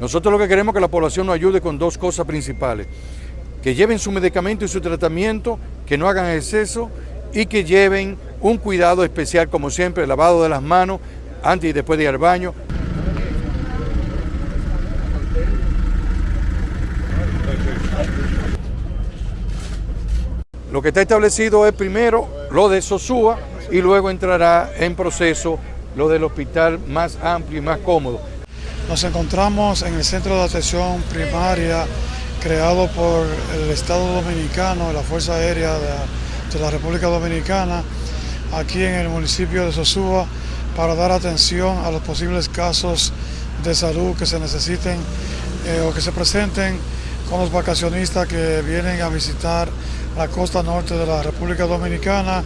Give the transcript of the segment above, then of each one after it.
Nosotros lo que queremos es que la población nos ayude con dos cosas principales. Que lleven su medicamento y su tratamiento, que no hagan exceso y que lleven un cuidado especial, como siempre, el lavado de las manos antes y después de ir al baño. Lo que está establecido es primero lo de Sosúa y luego entrará en proceso lo del hospital más amplio y más cómodo. Nos encontramos en el centro de atención primaria creado por el Estado Dominicano, la Fuerza Aérea de, la República Dominicana, aquí en el municipio de Sosúa, para dar atención a los posibles casos de salud que se necesiten eh, o que se presenten con los vacacionistas que vienen a visitar la costa norte de la República Dominicana,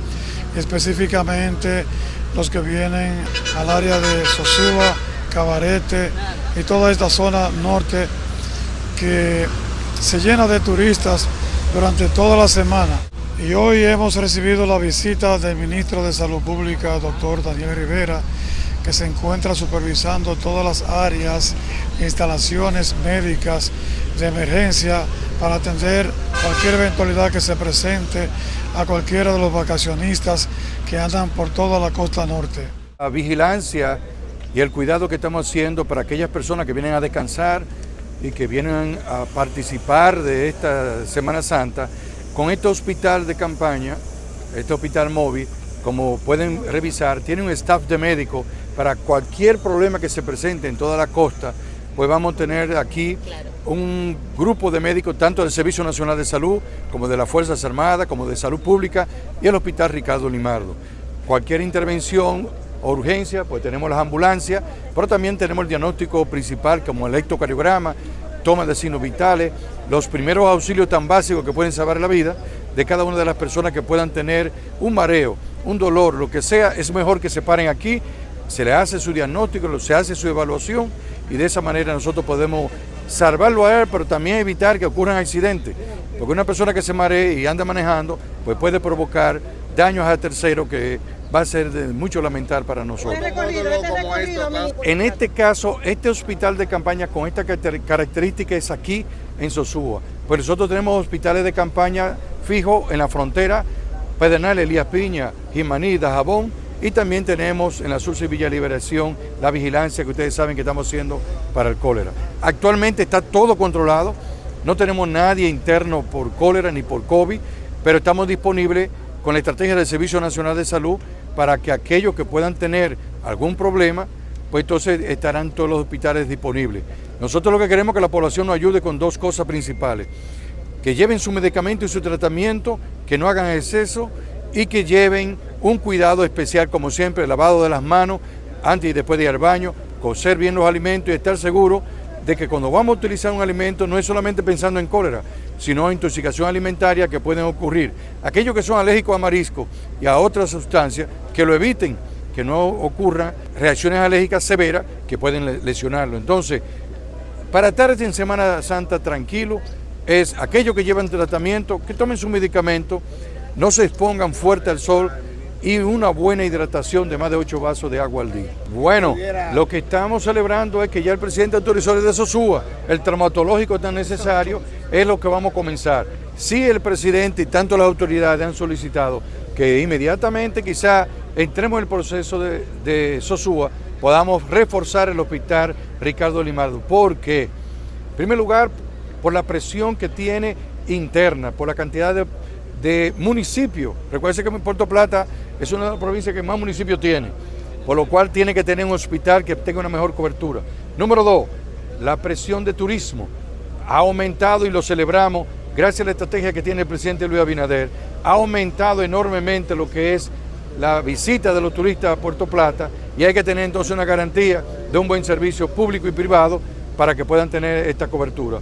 específicamente los que vienen al área de Sosúa, Cabarete y toda esta zona norte que se llena de turistas durante toda la semana. Y hoy hemos recibido la visita del ministro de Salud Pública, doctor Daniel Rivera, que se encuentra supervisando todas las áreas, instalaciones médicas de emergencia para atender cualquier eventualidad que se presente a cualquiera de los vacacionistas que andan por toda la costa norte. La vigilancia y el cuidado que estamos haciendo para aquellas personas que vienen a descansar y que vienen a participar de esta Semana Santa, con este hospital de campaña, este hospital móvil, como pueden revisar, tiene un staff de médicos para cualquier problema que se presente en toda la costa, pues vamos a tener aquí un grupo de médicos, tanto del Servicio Nacional de Salud, como de las Fuerzas Armadas, como de Salud Pública y el Hospital Ricardo Limardo. Cualquier intervención o urgencia, pues tenemos las ambulancias, pero también tenemos el diagnóstico principal como el electrocardiograma, toma de signos vitales, los primeros auxilios tan básicos que pueden salvar la vida de cada una de las personas que puedan tener un mareo, un dolor, lo que sea, es mejor que se paren aquí, se le hace su diagnóstico, se hace su evaluación y de esa manera nosotros podemos salvarlo a él, pero también evitar que ocurran accidentes. Porque una persona que se maree y anda manejando, pues puede provocar daños a terceros que va a ser de mucho lamentar para nosotros. En este caso, este hospital de campaña con esta característica es aquí en Sosúa. Pues nosotros tenemos hospitales de campaña fijos en la frontera, Pedernal, Elías Piña, Jimaní, Dajabón, y también tenemos en la Sur Villa Liberación la vigilancia que ustedes saben que estamos haciendo para el cólera. Actualmente está todo controlado, no tenemos nadie interno por cólera ni por COVID, pero estamos disponibles con la estrategia del Servicio Nacional de Salud para que aquellos que puedan tener algún problema, pues entonces estarán todos los hospitales disponibles. Nosotros lo que queremos es que la población nos ayude con dos cosas principales, que lleven su medicamento y su tratamiento, que no hagan exceso y que lleven un cuidado especial, como siempre, lavado de las manos antes y después de ir al baño, cocer bien los alimentos y estar seguro de que cuando vamos a utilizar un alimento no es solamente pensando en cólera, sino intoxicación alimentaria que pueden ocurrir. Aquellos que son alérgicos a marisco y a otras sustancias, que lo eviten, que no ocurran reacciones alérgicas severas que pueden lesionarlo. Entonces, para estar en Semana Santa tranquilo, es aquellos que llevan tratamiento, que tomen su medicamento, no se expongan fuerte al sol, y una buena hidratación de más de 8 vasos de agua al día. Bueno, lo que estamos celebrando es que ya el presidente autorizó de Sosúa, el traumatológico tan necesario, es lo que vamos a comenzar. Si el presidente y tanto las autoridades han solicitado que inmediatamente quizá entremos en el proceso de, de Sosúa, podamos reforzar el hospital Ricardo Limardo. porque En primer lugar, por la presión que tiene interna, por la cantidad de de municipio. Recuerden que Puerto Plata es una de las provincias que más municipios tiene, por lo cual tiene que tener un hospital que tenga una mejor cobertura. Número dos, la presión de turismo ha aumentado y lo celebramos gracias a la estrategia que tiene el presidente Luis Abinader. Ha aumentado enormemente lo que es la visita de los turistas a Puerto Plata y hay que tener entonces una garantía de un buen servicio público y privado para que puedan tener esta cobertura.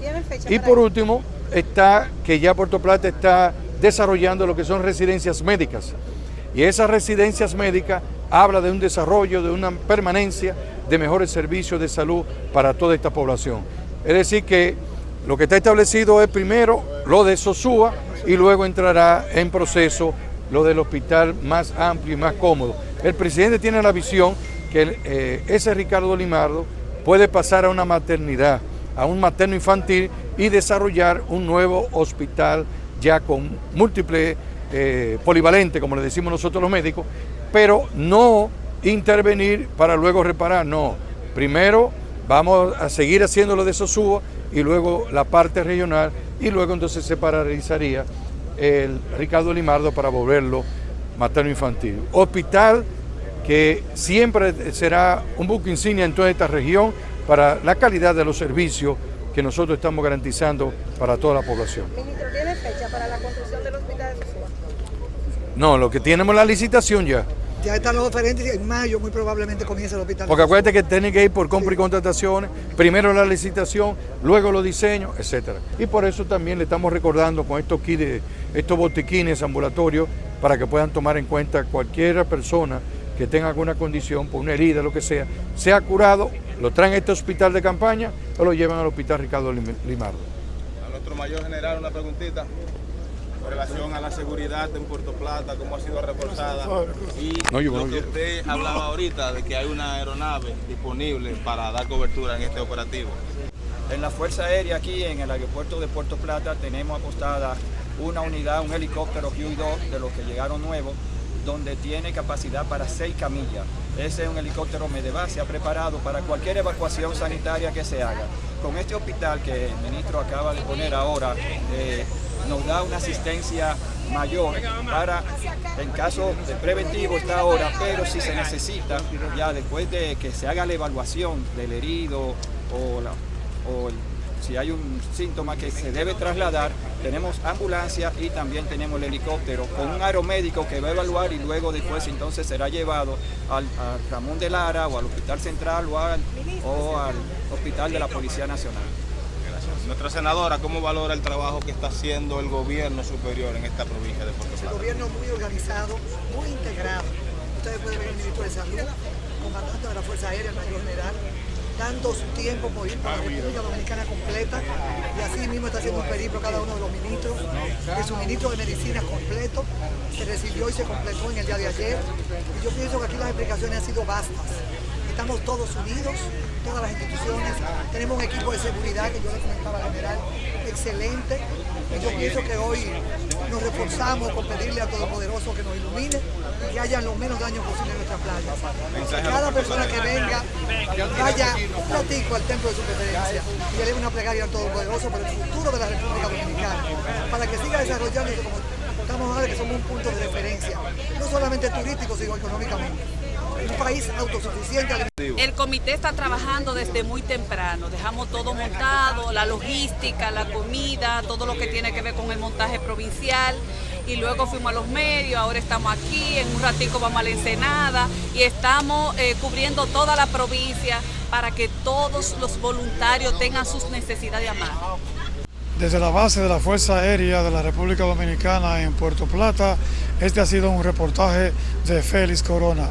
Y por último, está que ya Puerto Plata está desarrollando lo que son residencias médicas. Y esas residencias médicas habla de un desarrollo, de una permanencia de mejores servicios de salud para toda esta población. Es decir que lo que está establecido es primero lo de Sosúa y luego entrará en proceso lo del hospital más amplio y más cómodo. El presidente tiene la visión que eh, ese Ricardo Limardo puede pasar a una maternidad a un materno infantil y desarrollar un nuevo hospital ya con múltiples eh, polivalente, como le decimos nosotros los médicos, pero no intervenir para luego reparar, no. Primero vamos a seguir haciendo lo de Sosúa y luego la parte regional y luego entonces se paralizaría el Ricardo Limardo para volverlo materno infantil. Hospital que siempre será un buque insignia en toda esta región para la calidad de los servicios que nosotros estamos garantizando para toda la población. Ministro, ¿tiene fecha para la construcción del hospital de No, lo que tenemos la licitación ya. Ya están los oferentes y en mayo muy probablemente comience el hospital. Porque acuérdate que tiene que ir por compra y contrataciones, primero la licitación, luego los diseños, etcétera. Y por eso también le estamos recordando con estos kits, estos botiquines ambulatorios, para que puedan tomar en cuenta cualquier persona que tenga alguna condición, por una herida, lo que sea, sea curado, lo traen a este hospital de campaña o lo llevan al hospital Ricardo Limardo. Nuestro mayor general una preguntita con relación a la seguridad en Puerto Plata, cómo ha sido reforzada y lo que usted hablaba ahorita de que hay una aeronave disponible para dar cobertura en este operativo. En la Fuerza Aérea aquí en el aeropuerto de Puerto Plata tenemos apostada una unidad, un helicóptero Huey-2 de los que llegaron nuevos donde tiene capacidad para seis camillas. Ese es un helicóptero Medeva, se ha preparado para cualquier evacuación sanitaria que se haga. Con este hospital que el ministro acaba de poner ahora, eh, nos da una asistencia mayor para, en caso de preventivo está ahora, pero si se necesita, ya después de que se haga la evaluación del herido o, si hay un síntoma que se debe trasladar, tenemos ambulancia y también tenemos el helicóptero con un aeromédico que va a evaluar y luego después entonces será llevado al, Ramón de Lara o al Hospital Central o al, o al Hospital de la Policía Nacional. Gracias. Nuestra senadora, ¿cómo valora el trabajo que está haciendo el gobierno superior en esta provincia de Puerto Plata? El gobierno muy organizado, muy integrado. Ustedes pueden ver el ministro de Salud, comandante de la Fuerza Aérea, el mayor general, dando su tiempo por ir para la República Dominicana completa y así mismo está haciendo un periplo cada uno de los ministros, es un ministro de medicina completo, se recibió y se completó en el día de ayer y yo pienso que aquí las explicaciones han sido vastas. Estamos todos unidos, todas las instituciones, tenemos un equipo de seguridad que yo le comentaba al general, excelente, y yo pienso que hoy nos reforzamos con pedirle a Todopoderoso que nos ilumine y que haya los menos daños posibles en nuestra playa. Cada persona que venga vaya un ratico al templo de su preferencia y eleve una plegaria al Todopoderoso por el futuro de la República Dominicana, para que siga desarrollándose como estamos ahora que somos un punto de referencia, no solamente turístico, sino económicamente un país autosuficiente. El comité está trabajando desde muy temprano, dejamos todo montado, la logística, la comida, todo lo que tiene que ver con el montaje provincial y luego fuimos a los medios, ahora estamos aquí, en un ratico vamos a la Ensenada y estamos eh, cubriendo toda la provincia para que todos los voluntarios tengan sus necesidades a mano. Desde la base de la Fuerza Aérea de la República Dominicana en Puerto Plata, este ha sido un reportaje de Félix Corona.